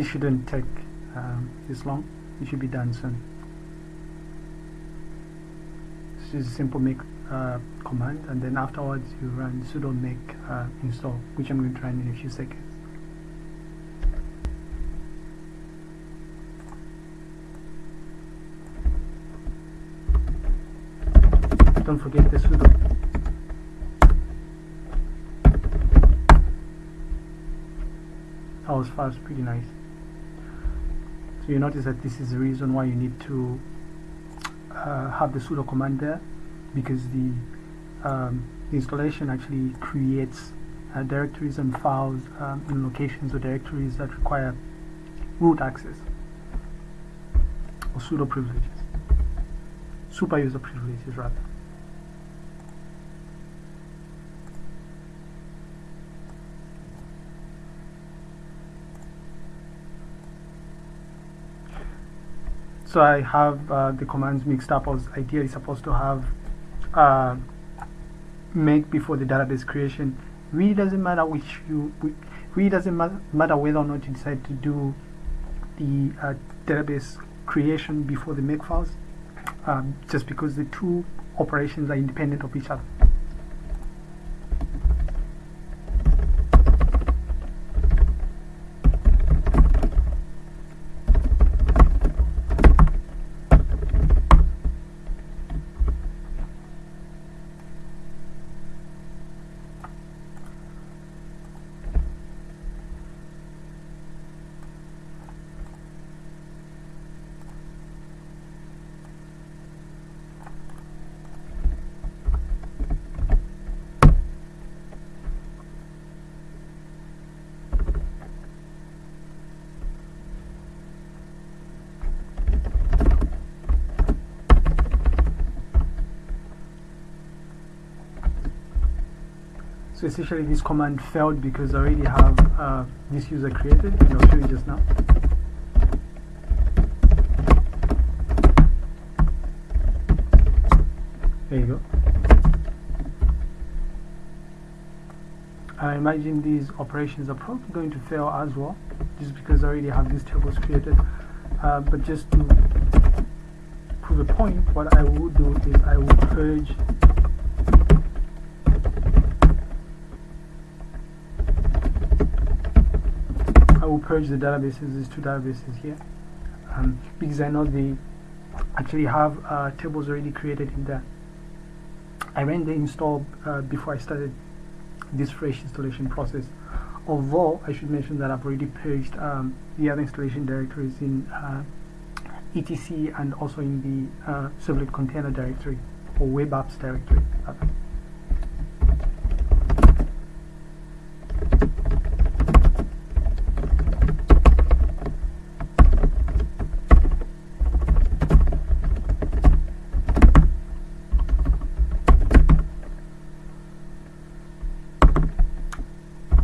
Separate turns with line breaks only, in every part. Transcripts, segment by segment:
this shouldn't take um, this long it should be done soon. This is a simple make uh, command and then afterwards you run sudo make uh, install which I'm going to run in a few seconds. Don't forget the sudo. That was fast pretty nice you notice that this is the reason why you need to uh, have the sudo command there because the, um, the installation actually creates uh, directories and files um, in locations or directories that require root access or sudo privileges super user privileges rather so I have uh, the commands mixed up I was ideally supposed to have uh, make before the database creation. Really doesn't matter which you really doesn't matter whether or not you decide to do the uh, database creation before the make files um, just because the two operations are independent of each other So essentially this command failed because I already have uh, this user created I'll show you just now. There you go. I imagine these operations are probably going to fail as well just because I already have these tables created. Uh, but just to prove a point, what I will do is I will purge will purge the databases, these two databases here, um, because I know they actually have uh, tables already created in there. I ran the install uh, before I started this fresh installation process. Although I should mention that I've already purged um, the other installation directories in uh, etc and also in the uh, servlet container directory or web apps directory.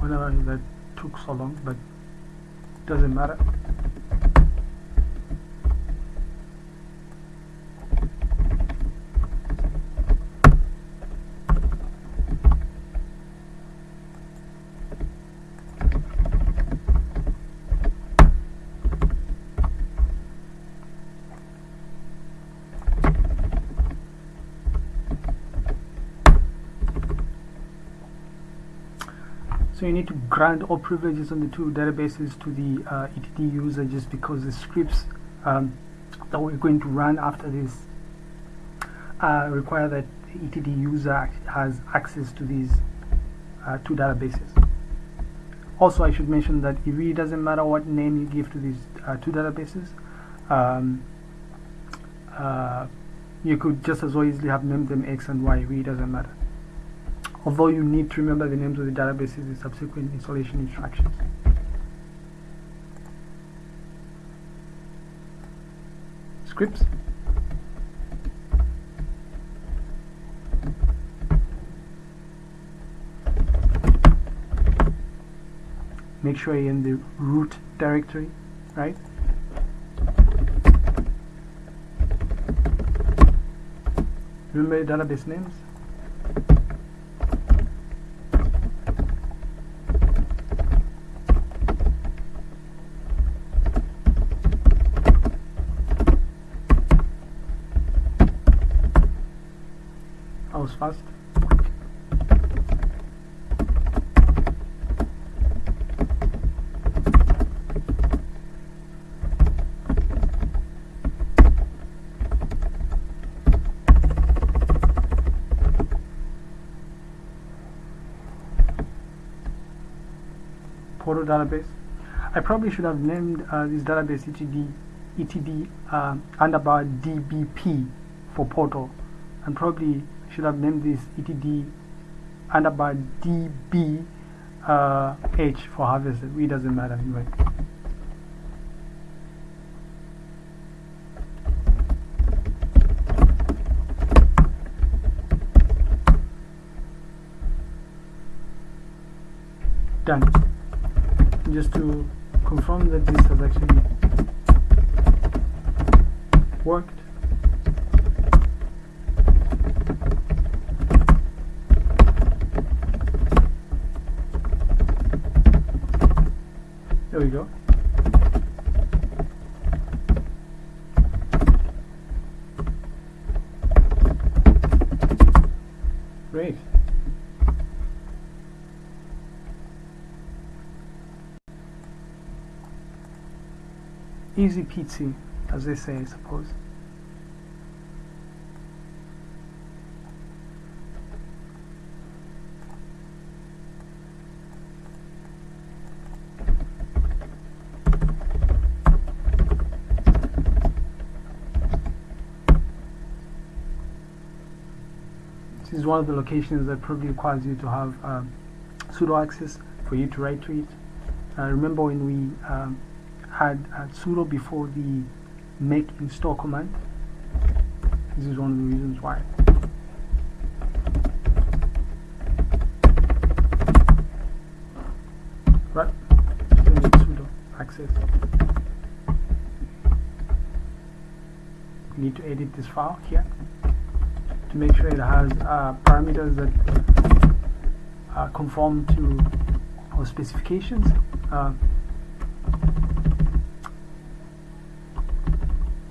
That took so long but doesn't matter You need to grant all privileges on the two databases to the uh, ETD user just because the scripts um, that we're going to run after this uh, require that the ETD user has access to these uh, two databases. Also, I should mention that it really doesn't matter what name you give to these uh, two databases. Um, uh, you could just as well easily have named them X and Y, it really doesn't matter although you need to remember the names of the databases in subsequent installation instructions. Scripts. Make sure you're in the root directory, right? Remember database names? Fast. Portal database. I probably should have named uh, this database etd etd uh, underbar dbp for portal and probably should have named this etd underbar db uh, h for harvested it doesn't matter anyway. Done. Just to confirm that this has actually worked. There we go. Great. easy peasy, as they say, I suppose. Is one of the locations that probably requires you to have um, sudo access for you to write to it. Uh, remember when we um, had, had sudo before the make install command. This is one of the reasons why. Right, need sudo access. We need to edit this file here to make sure it has uh, parameters that uh, conform to our specifications. Uh,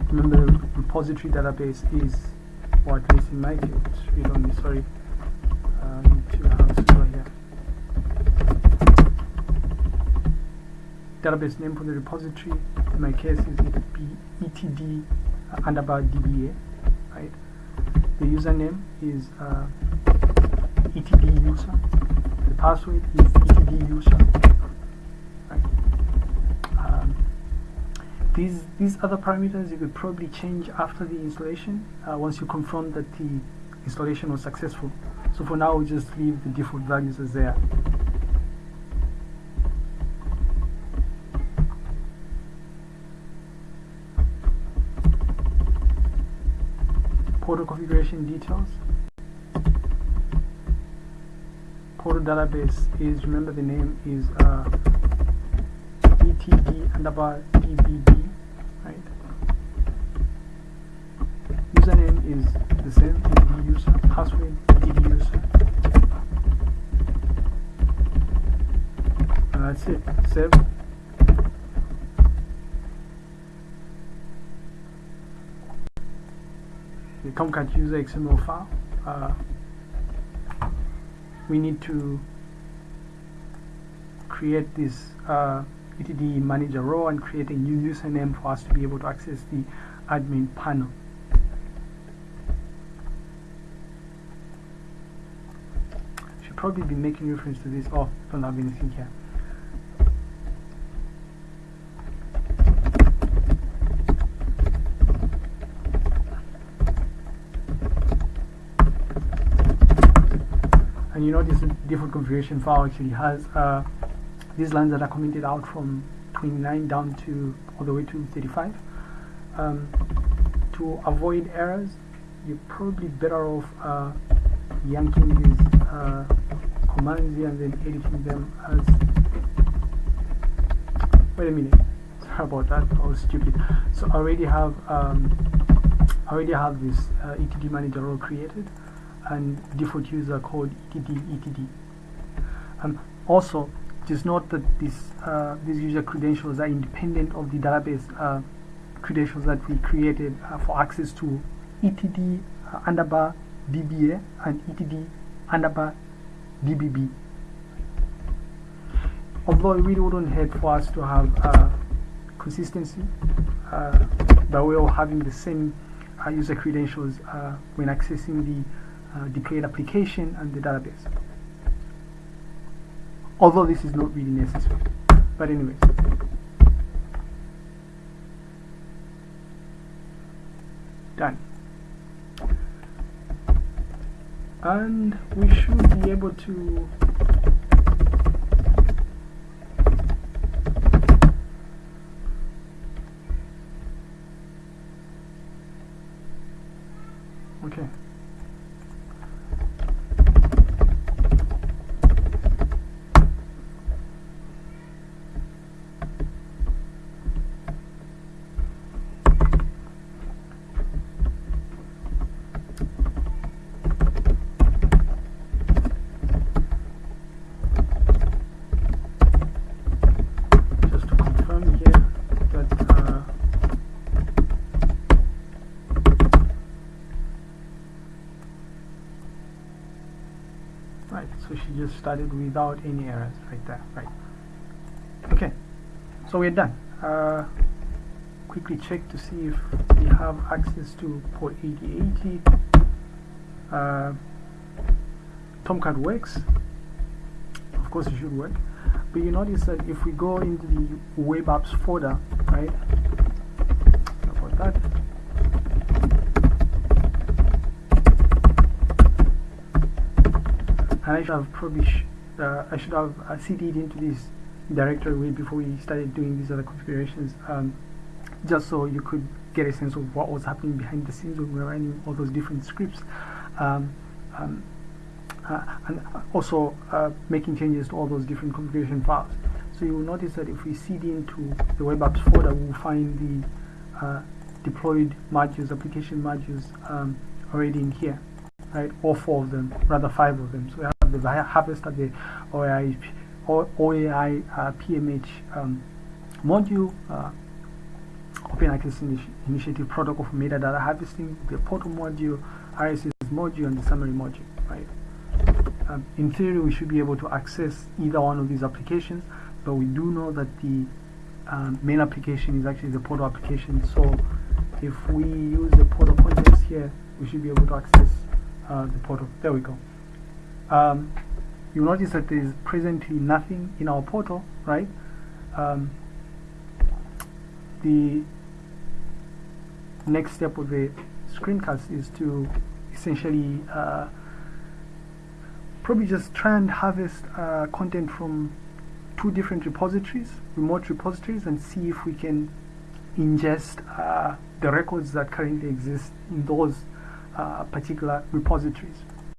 remember repository database is or at least in my read only sorry uh, here. Database name for the repository in my case is etd uh, underbar dba right the username is uh, etd user. The password is etd user. These these other parameters you could probably change after the installation uh, once you confirm that the installation was successful. So for now we just leave the default values as they are portal configuration details portal database is remember the name is uh, etd underbar dbb username is the same as user, password DB user. And that's it. Save. The Tomcat user XML file. Uh, we need to create this uh, etd manager role and create a new username for us to be able to access the admin panel. Should probably be making reference to this. Oh, don't have anything here. This default configuration file actually has uh, these lines that are commented out from 29 down to all the way to 35. Um, to avoid errors, you're probably better off uh, yanking these uh, commands here and then editing them as wait a minute. Sorry about that. I was stupid. So I already have um, I already have this uh, etd manager role created and default user called etd etd um, also just note that this uh, these user credentials are independent of the database uh, credentials that we created uh, for access to etd uh, underbar dba and etd underbar dbb although it really wouldn't hurt for us to have uh, consistency by way of having the same uh, user credentials when accessing the uh, deployed application and the database. Although this is not really necessary. But anyways. Done. And we should be able to okay just to confirm here that uh, just started without any errors right there right. Okay so we're done. Uh, quickly check to see if we have access to port 8080 uh, Tomcat works. Of course it should work. But you notice that if we go into the web apps folder right about that and I should have probably uh, I should have uh, cd'd into this directory way before we started doing these other configurations um, just so you could get a sense of what was happening behind the scenes when we were running all those different scripts um, um, uh, and also uh, making changes to all those different configuration files. So you will notice that if we cd into the web apps folder, we'll find the uh, deployed modules, application modules um, already in here, right? All four of them, rather five of them. So the harvester, the OAI, OAI uh, PMH um, module, uh, Open Access Initi Initiative Protocol for metadata harvesting, the portal module, RSS module, and the summary module, right? Um, in theory, we should be able to access either one of these applications, but we do know that the um, main application is actually the portal application. So if we use the portal context here, we should be able to access uh, the portal. There we go. Um, you'll notice that there is presently nothing in our portal, right? Um, the next step of the screencast is to essentially uh, probably just try and harvest uh, content from two different repositories, remote repositories, and see if we can ingest uh, the records that currently exist in those uh, particular repositories.